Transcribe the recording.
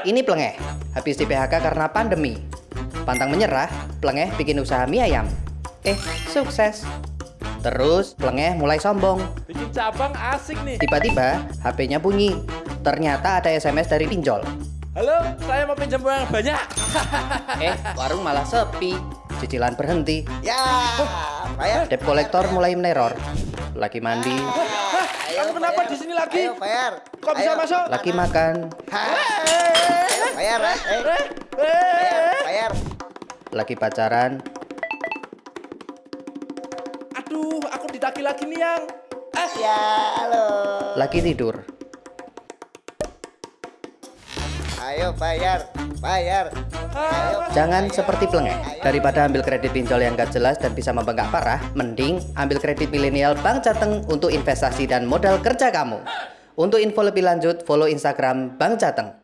Ini Plengeh, habis di PHK karena pandemi. Pantang menyerah, Plengeh bikin usaha mie ayam. Eh, sukses. Terus Plengeh mulai sombong. Bikin cabang asik nih. Tiba-tiba HP-nya bunyi. Ternyata ada SMS dari pinjol. Halo, saya mau pinjam uang banyak. Eh, warung malah sepi. Cicilan berhenti. Ya, bayar. Debt kolektor mulai meneror. Lagi mandi, Hah, kamu kenapa di sini lagi? Ayo, bayar. Kok bisa Ayo. masuk? lagi makan, Ayo, bayar, eh. Eh, Bayar, eh. bayar. lagi pacaran, Aduh, aku ditagi lagi nih yang. Eh, Ya, halo. lagi tidur. Ayo, bayar. Bayar. Ayo. Jangan seperti Plengeh. Daripada ambil kredit pinjol yang gak jelas dan bisa membengkak parah, mending ambil kredit milenial Bank Jateng untuk investasi dan modal kerja kamu. Untuk info lebih lanjut, follow Instagram Bank Jateng.